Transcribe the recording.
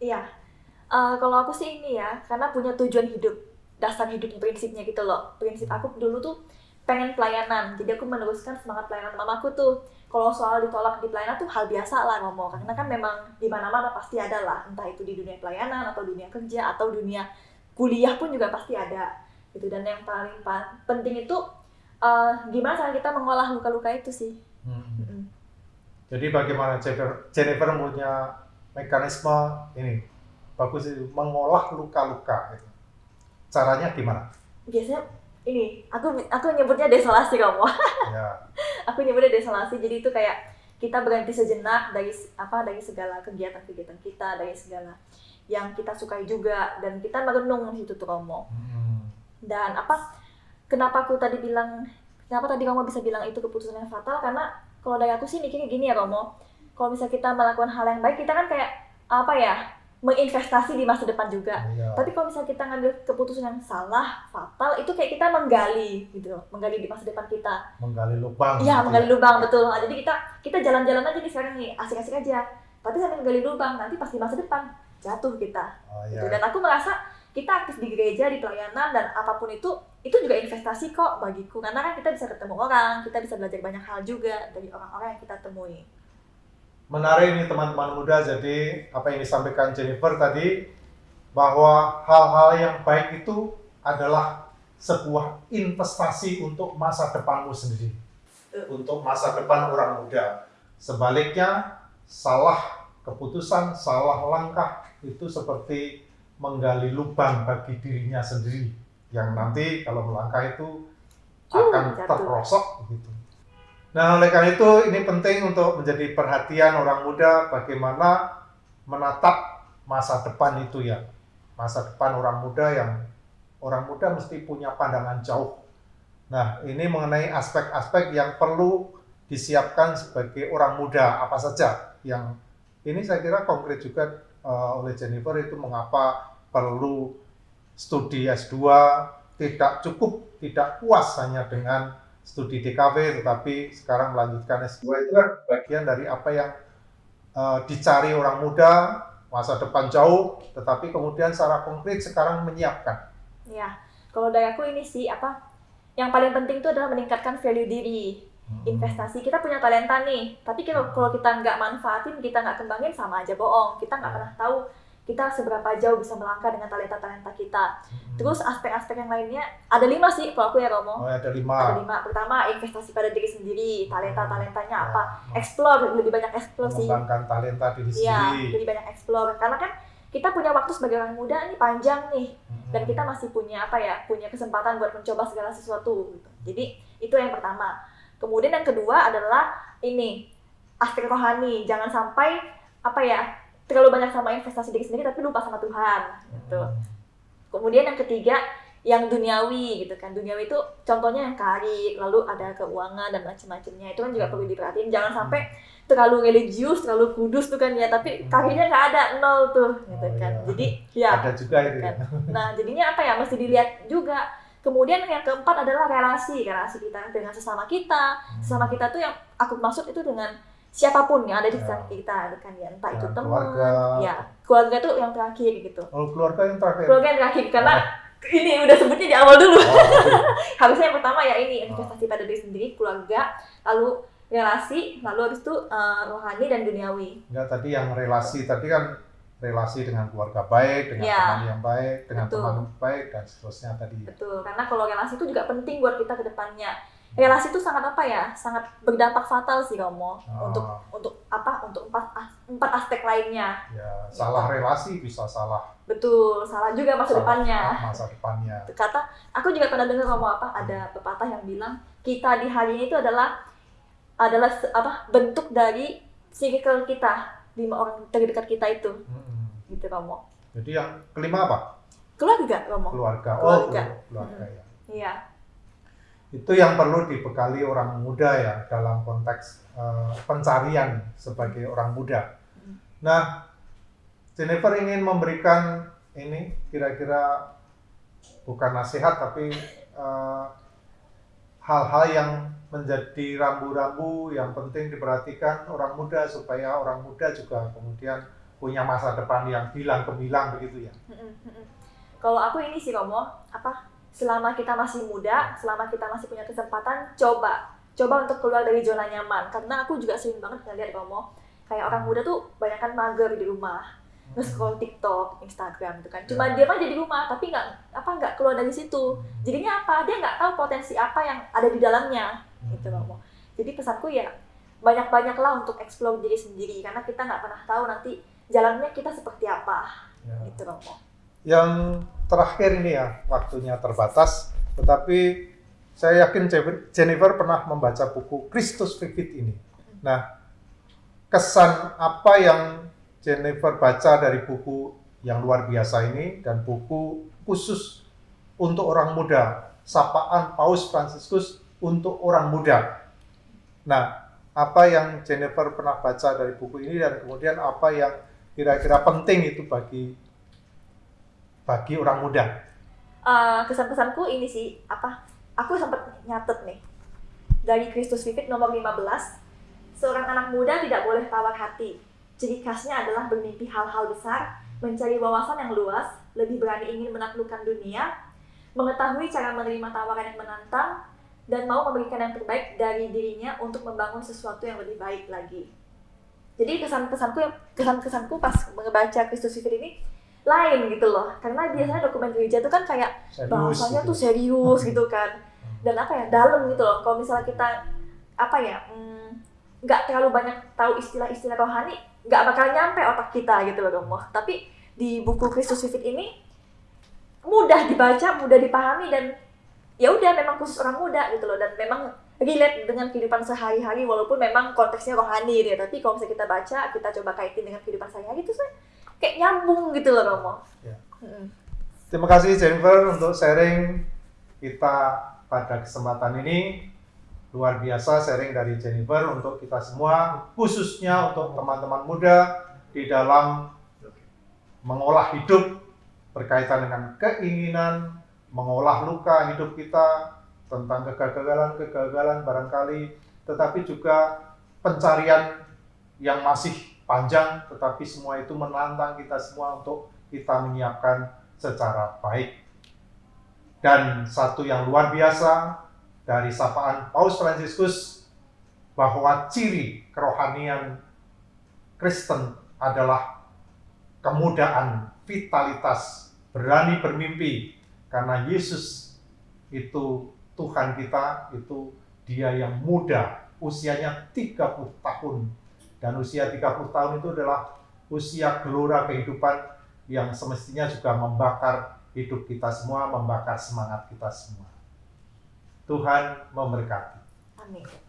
Iya. Eh, kalau aku sih ini ya, karena punya tujuan hidup, dasar hidup prinsipnya gitu loh. Prinsip aku dulu tuh pengen pelayanan, jadi aku meneruskan semangat pelayanan mamaku tuh. Kalau soal ditolak di pelayanan tuh hal biasa lah ngomong, karena kan memang di mana-mana pasti ada lah, entah itu di dunia pelayanan atau dunia kerja atau dunia kuliah pun juga pasti ada. Gitu dan yang paling pa- penting itu eh, gimana cara kita mengolah luka-luka itu sih. Hmm. Mm-mm. Jadi bagaimana Jennifer, Jennifer punya mekanisme ini bagus itu mengolah luka-luka. gitu. Caranya gimana? Biasanya ini aku aku nyebutnya desolasi kamu. Ya, aku nyebutnya desolasi jadi itu kayak kita berhenti sejenak dari apa dari segala kegiatan-kegiatan kita dari segala yang kita sukai juga dan kita merenung di situ tuh Romo Hmm. dan apa kenapa aku tadi bilang kenapa tadi kamu bisa bilang itu keputusan yang fatal karena kalau dari aku sih mikirnya gini ya Romo kalau misalnya kita melakukan hal yang baik kita kan kayak apa ya menginvestasi di masa depan juga Ya. tapi kalau misalnya kita ngambil keputusan yang salah fatal itu kayak kita menggali gitu menggali di masa depan kita menggali lubang. Iya, gitu menggali ya. lubang betul. Nah, jadi kita kita jalan-jalan aja nih sekarang nih, asik-asik aja. Tapi sambil menggali lubang, nanti pasti masa depan jatuh kita. Oh, Gitu. ya. Dan aku merasa kita aktif di gereja, di pelayanan dan apa pun itu itu juga investasi kok bagiku karena kan kita bisa ketemu orang, kita bisa belajar banyak hal juga dari orang-orang yang kita temui. Menarik nih teman-teman muda, jadi apa yang disampaikan Jennifer tadi, bahwa hal-hal yang baik itu adalah sebuah investasi untuk masa depanmu sendiri. Untuk masa depan orang muda. Sebaliknya, salah keputusan, salah langkah itu seperti menggali lubang bagi dirinya sendiri. Yang nanti kalau melangkah itu Uh, akan terperosok begitu. Nah, oleh karena itu ini penting untuk menjadi perhatian orang muda bagaimana menatap masa depan itu ya. Masa depan orang muda yang orang muda mesti punya pandangan jauh. Nah, ini mengenai aspek-aspek yang perlu disiapkan sebagai orang muda apa saja yang ini saya kira konkret juga eh, oleh Jennifer itu mengapa perlu studi S2 tidak cukup tidak puas hanya dengan studi DKV tetapi sekarang melanjutkan S2 itu kan bagian dari apa yang eh, dicari orang muda masa depan jauh tetapi kemudian secara konkret sekarang menyiapkan. Ya, kalau dari aku ini sih apa yang paling penting itu adalah meningkatkan value diri. investasi. Kita punya talenta nih tapi kalau kalau kita nggak manfaatin kita nggak kembangin sama aja bohong. Kita nggak pernah tahu kita seberapa jauh bisa melangkah dengan talenta talenta kita terus aspek-aspek yang lainnya ada lima sih kalau aku ya Romo. Oh, ada ada lima. Lima pertama investasi pada diri sendiri talenta talentanya apa? Ya, explore lebih banyak explore sih. Mengembangkan talenta diri Iya, sendiri. lebih banyak explore. Karena kan kita punya waktu sebagai orang muda ini panjang nih. Dan Hmm. kita masih punya apa ya punya kesempatan buat mencoba segala sesuatu gitu. jadi itu yang pertama. Kemudian yang kedua adalah ini aspek rohani. Jangan sampai apa ya terlalu banyak sama investasi diri sendiri tapi lupa sama Tuhan gitu Hmm. kemudian yang ketiga yang duniawi gitu kan duniawi itu contohnya yang karir lalu ada keuangan dan macam-macamnya itu kan juga perlu diperhatiin jangan sampai terlalu religius terlalu kudus tuh kan ya tapi karirnya nggak ada nol tuh gitu Oh, kan iya. jadi ya ada juga itu ya. Nah, jadinya apa ya? Mesti dilihat juga. Kemudian yang keempat adalah relasi, relasi kita dengan sesama kita. Sesama kita tuh yang aku maksud itu dengan siapa pun yang ada di Ya. sekitar kita, gitu kan ya. Entah itu Dengan teman, keluarga. ya. Keluarga tuh yang terakhir gitu. Oh, keluarga yang terakhir. Keluarga yang terakhir karena ini udah sebutnya di awal dulu. Oh, Harusnya yang pertama ya ini investasi pada diri sendiri, keluarga, lalu relasi, lalu habis itu eh, rohani dan duniawi. enggak tadi yang relasi tadi kan relasi dengan keluarga baik, dengan Ya. teman yang baik, dengan Betul. teman baik dan seterusnya tadi. Betul, karena kalau relasi itu juga penting buat kita ke depannya. Relasi itu sangat apa ya? Sangat berdampak fatal sih Romo Ah. untuk untuk apa? Untuk empat empat aspek lainnya. Ya, salah relasi bisa salah Betul, salah juga masa salah depannya. Masa depannya. Kata aku juga pernah dengar Romo apa? Ada pepatah yang bilang kita di hari ini itu adalah adalah apa? bentuk dari circle kita lima orang terdekat kita itu, Mm-mm. gitu Romo. Jadi yang kelima apa? Keluarga Romo. Keluarga. Oh, Keluarga. keluarga ya. Iya. Itu yang perlu dibekali orang muda ya dalam konteks eh, pencarian sebagai orang muda. Nah, Jennifer ingin memberikan ini kira-kira bukan nasihat tapi eh, hal-hal yang menjadi rambu-rambu yang penting diperhatikan orang muda supaya orang muda juga kemudian punya masa depan yang bilang gemilang begitu ya. Kalau aku ini sih Romo, apa selama kita masih muda, selama kita masih punya kesempatan, coba coba untuk keluar dari zona nyaman. Karena aku juga sering banget ngeliat Romo, kayak orang muda tuh banyak kan mager di rumah, nge-scroll TikTok, Instagram gitu kan. Cuma Ya. dia mah jadi rumah, tapi nggak apa nggak keluar dari situ. Jadinya apa? Dia nggak tahu potensi apa yang ada di dalamnya, gitu Romo. Jadi pesanku ya banyak-banyaklah untuk explore diri sendiri karena kita nggak pernah tahu nanti jalannya kita seperti apa, Ya. gitu Romo. Yang terakhir ini ya, waktunya terbatas, tetapi saya yakin Jennifer pernah membaca buku Kristus Vivid ini. Nah, kesan apa yang Jennifer baca dari buku yang luar biasa ini dan buku khusus untuk orang muda, sapaan Paus Fransiskus untuk orang muda. Nah, apa yang Jennifer pernah baca dari buku ini dan kemudian apa yang kira-kira penting itu bagi bagi orang muda. Eh, kesan-kesanku ini sih apa aku sempat nyatet nih dari Kristus Vivid nomor 15 seorang anak muda tidak boleh tawar hati ciri khasnya adalah bermimpi hal-hal besar mencari wawasan yang luas lebih berani ingin menaklukkan dunia mengetahui cara menerima tawaran yang menantang dan mau memberikan yang terbaik dari dirinya untuk membangun sesuatu yang lebih baik lagi jadi kesan-kesanku kesan-kesanku pas membaca Kristus Vivid ini lain gitu loh. Karena biasanya dokumen gereja itu kan kayak Serius bahasanya gitu. tuh serius gitu kan. Dan apa ya dalam gitu loh. Kalau misalnya kita apa ya mm, nggak terlalu banyak tahu istilah-istilah rohani nggak bakal nyampe otak kita gitu loh Romo tapi di buku Kristus Vivid ini mudah dibaca mudah dipahami dan ya udah memang khusus orang muda gitu loh. Dan memang relate dengan kehidupan sehari-hari walaupun memang konteksnya rohani gitu ya. Tapi kalau misalnya kita baca kita coba kaitin dengan kehidupan sehari-hari itu kayak nyambung gitu loh Romo Ya. Mm-mm. Terima kasih Jennifer untuk sharing kita pada kesempatan ini. Luar biasa sharing dari Jennifer untuk kita semua, khususnya untuk teman-teman muda di dalam mengolah hidup berkaitan dengan keinginan, mengolah luka hidup kita, tentang kegagalan-kegagalan barangkali, tetapi juga pencarian yang masih panjang, tetapi semua itu menantang kita semua untuk kita menyiapkan secara baik. Dan satu yang luar biasa dari sapaan Paus Fransiskus bahwa ciri kerohanian Kristen adalah kemudaan, vitalitas, berani bermimpi karena Yesus itu Tuhan kita, itu dia yang muda, usianya 30 tahun. Dan usia 30 tahun itu adalah usia gelora kehidupan yang semestinya juga membakar hidup kita semua, membakar semangat kita semua. Tuhan memberkati. amin